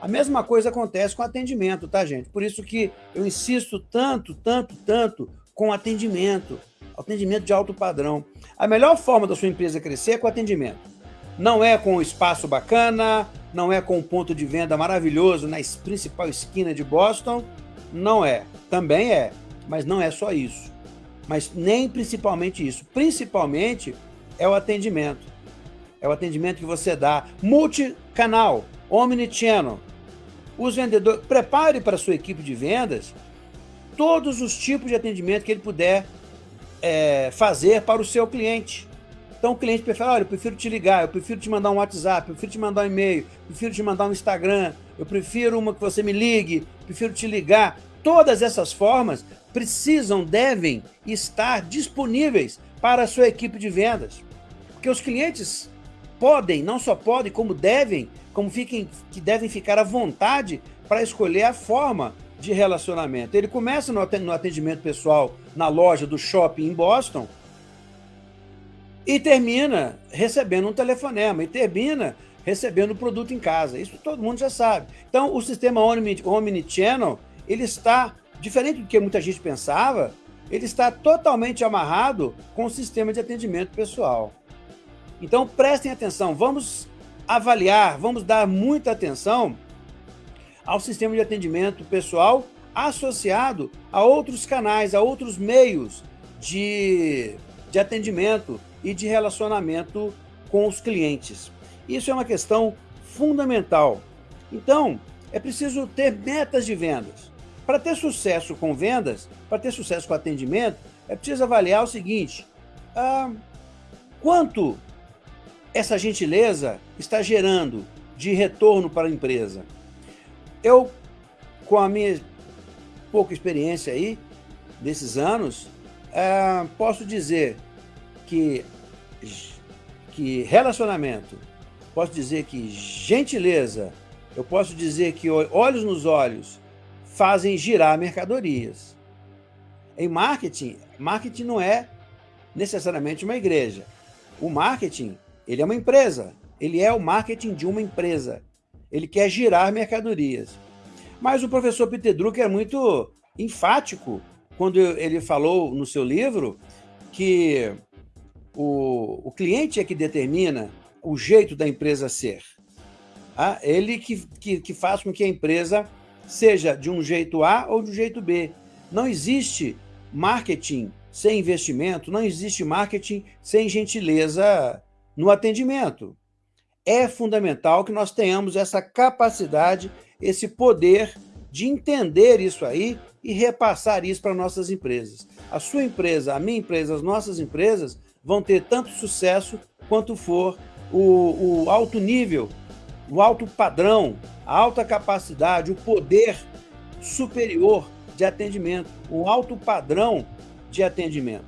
A mesma coisa acontece com atendimento, tá, gente? Por isso que eu insisto tanto, tanto, tanto com atendimento, atendimento de alto padrão. A melhor forma da sua empresa crescer é com atendimento. Não é com espaço bacana, não é com um ponto de venda maravilhoso na principal esquina de Boston, não é. Também é, mas não é só isso mas nem principalmente isso. Principalmente é o atendimento. É o atendimento que você dá. Multicanal, omnichannel. Os vendedores, prepare para a sua equipe de vendas todos os tipos de atendimento que ele puder é, fazer para o seu cliente. Então o cliente prefere, olha, eu prefiro te ligar, eu prefiro te mandar um WhatsApp, eu prefiro te mandar um e-mail, prefiro te mandar um Instagram, eu prefiro uma que você me ligue, prefiro te ligar. Todas essas formas precisam, devem estar disponíveis para a sua equipe de vendas. Porque os clientes podem, não só podem, como devem, como fiquem, que devem ficar à vontade para escolher a forma de relacionamento. Ele começa no atendimento pessoal na loja do shopping em Boston e termina recebendo um telefonema e termina recebendo o produto em casa. Isso todo mundo já sabe. Então, o sistema Omnichannel, ele está Diferente do que muita gente pensava, ele está totalmente amarrado com o sistema de atendimento pessoal. Então prestem atenção, vamos avaliar, vamos dar muita atenção ao sistema de atendimento pessoal associado a outros canais, a outros meios de, de atendimento e de relacionamento com os clientes. Isso é uma questão fundamental. Então, é preciso ter metas de vendas. Para ter sucesso com vendas, para ter sucesso com atendimento, é preciso avaliar o seguinte, ah, quanto essa gentileza está gerando de retorno para a empresa. Eu, com a minha pouca experiência aí, desses anos, ah, posso dizer que, que relacionamento, posso dizer que gentileza, eu posso dizer que olhos nos olhos, fazem girar mercadorias. Em marketing, marketing não é necessariamente uma igreja. O marketing, ele é uma empresa. Ele é o marketing de uma empresa. Ele quer girar mercadorias. Mas o professor Peter Drucker é muito enfático quando ele falou no seu livro que o, o cliente é que determina o jeito da empresa ser. Ah, ele que, que, que faz com que a empresa seja de um jeito A ou de um jeito B. Não existe marketing sem investimento, não existe marketing sem gentileza no atendimento. É fundamental que nós tenhamos essa capacidade, esse poder de entender isso aí e repassar isso para nossas empresas. A sua empresa, a minha empresa, as nossas empresas vão ter tanto sucesso quanto for o, o alto nível o alto padrão, a alta capacidade, o poder superior de atendimento, o alto padrão de atendimento.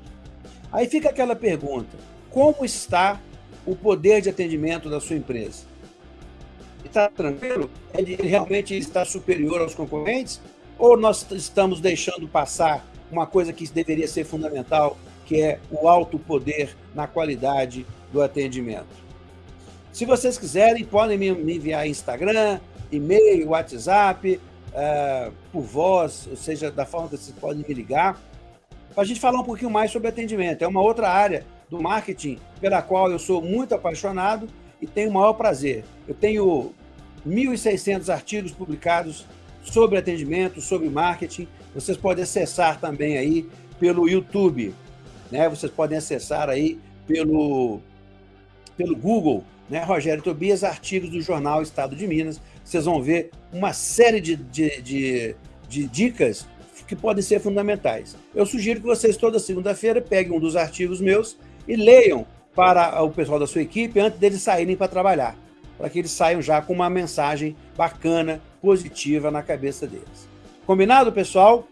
Aí fica aquela pergunta: como está o poder de atendimento da sua empresa? Está tranquilo? Ele realmente está superior aos concorrentes? Ou nós estamos deixando passar uma coisa que deveria ser fundamental, que é o alto poder na qualidade do atendimento? Se vocês quiserem, podem me enviar Instagram, e-mail, WhatsApp, uh, por voz, ou seja, da forma que vocês podem me ligar, para a gente falar um pouquinho mais sobre atendimento. É uma outra área do marketing pela qual eu sou muito apaixonado e tenho o maior prazer. Eu tenho 1.600 artigos publicados sobre atendimento, sobre marketing. Vocês podem acessar também aí pelo YouTube, né? Vocês podem acessar aí pelo, pelo Google, né? Rogério Tobias, artigos do jornal Estado de Minas. Vocês vão ver uma série de, de, de, de dicas que podem ser fundamentais. Eu sugiro que vocês, toda segunda-feira, peguem um dos artigos meus e leiam para o pessoal da sua equipe antes deles saírem para trabalhar, para que eles saiam já com uma mensagem bacana, positiva na cabeça deles. Combinado, pessoal?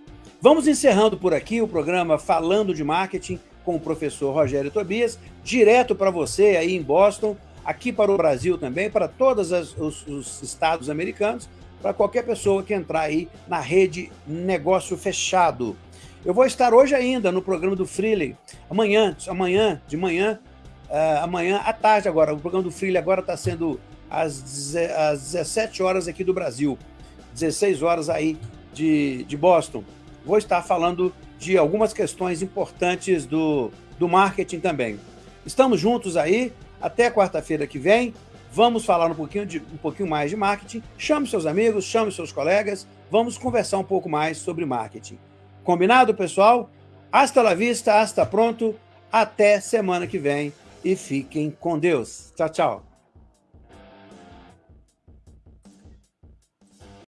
Vamos encerrando por aqui o programa Falando de Marketing com o professor Rogério Tobias, direto para você aí em Boston, aqui para o Brasil também, para todos os, os estados americanos, para qualquer pessoa que entrar aí na rede Negócio Fechado. Eu vou estar hoje ainda no programa do Freely, amanhã, amanhã de manhã, uh, amanhã à tarde agora. O programa do Freely agora está sendo às, às 17 horas aqui do Brasil, 16 horas aí de, de Boston vou estar falando de algumas questões importantes do, do marketing também. Estamos juntos aí, até quarta-feira que vem. Vamos falar um pouquinho, de, um pouquinho mais de marketing. Chame seus amigos, chame seus colegas. Vamos conversar um pouco mais sobre marketing. Combinado, pessoal? Hasta la vista, hasta pronto. Até semana que vem e fiquem com Deus. Tchau, tchau.